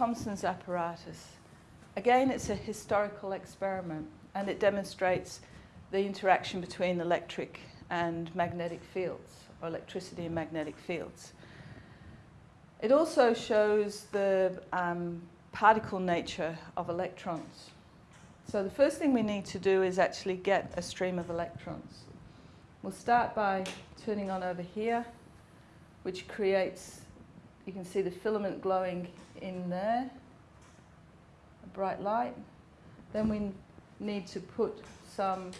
Thomson's apparatus. Again, it's a historical experiment and it demonstrates the interaction between electric and magnetic fields, or electricity and magnetic fields. It also shows the um, particle nature of electrons. So the first thing we need to do is actually get a stream of electrons. We'll start by turning on over here, which creates, you can see the filament glowing in there, a bright light. Then we need to put some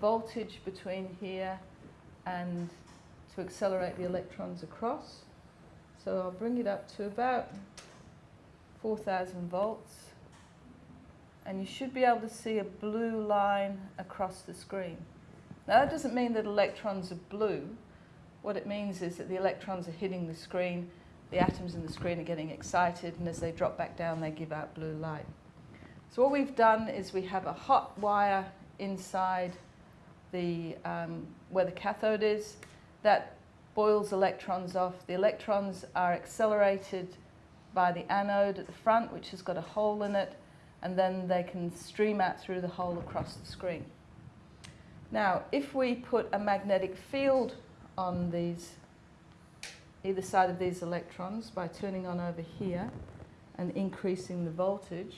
voltage between here and to accelerate the electrons across. So I'll bring it up to about 4,000 volts. And you should be able to see a blue line across the screen. Now that doesn't mean that electrons are blue. What it means is that the electrons are hitting the screen, the atoms in the screen are getting excited, and as they drop back down, they give out blue light. So what we've done is we have a hot wire inside the, um, where the cathode is. That boils electrons off. The electrons are accelerated by the anode at the front, which has got a hole in it, and then they can stream out through the hole across the screen. Now, if we put a magnetic field on these, either side of these electrons by turning on over here and increasing the voltage,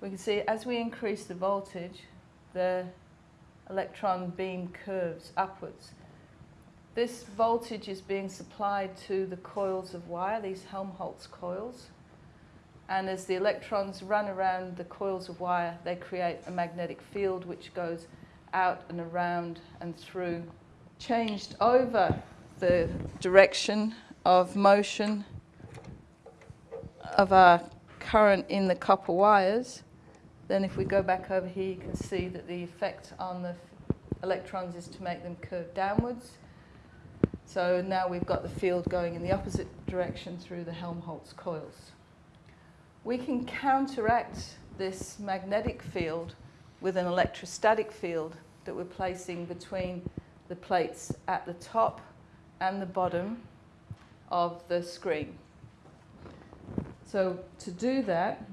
we can see as we increase the voltage, the electron beam curves upwards. This voltage is being supplied to the coils of wire, these Helmholtz coils. And as the electrons run around the coils of wire, they create a magnetic field which goes out and around and through. Changed over the direction of motion of our current in the copper wires. Then if we go back over here, you can see that the effect on the electrons is to make them curve downwards. So now we've got the field going in the opposite direction through the Helmholtz coils. We can counteract this magnetic field with an electrostatic field that we're placing between the plates at the top and the bottom of the screen. So to do that,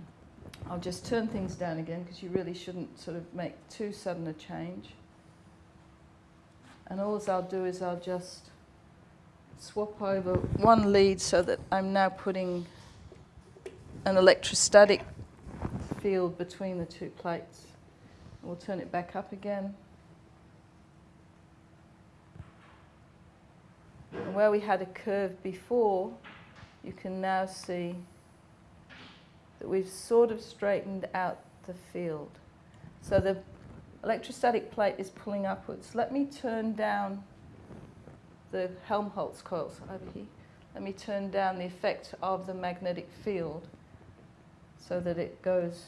I'll just turn things down again because you really shouldn't sort of make too sudden a change. And all I'll do is I'll just swap over one lead so that I'm now putting an electrostatic field between the two plates. We'll turn it back up again. And where we had a curve before, you can now see that we've sort of straightened out the field. So the electrostatic plate is pulling upwards. Let me turn down the Helmholtz coils over here. Let me turn down the effect of the magnetic field so that it goes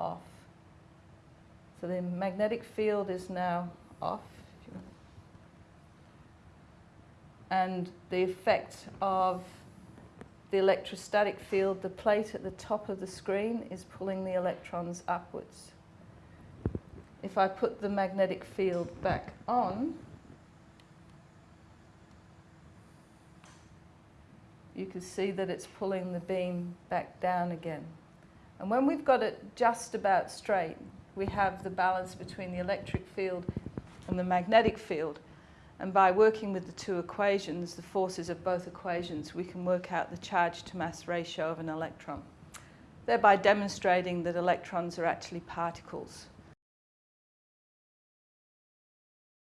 off. So the magnetic field is now off. And the effect of the electrostatic field, the plate at the top of the screen is pulling the electrons upwards. If I put the magnetic field back on, you can see that it's pulling the beam back down again. And when we've got it just about straight, we have the balance between the electric field and the magnetic field. And by working with the two equations, the forces of both equations, we can work out the charge to mass ratio of an electron, thereby demonstrating that electrons are actually particles.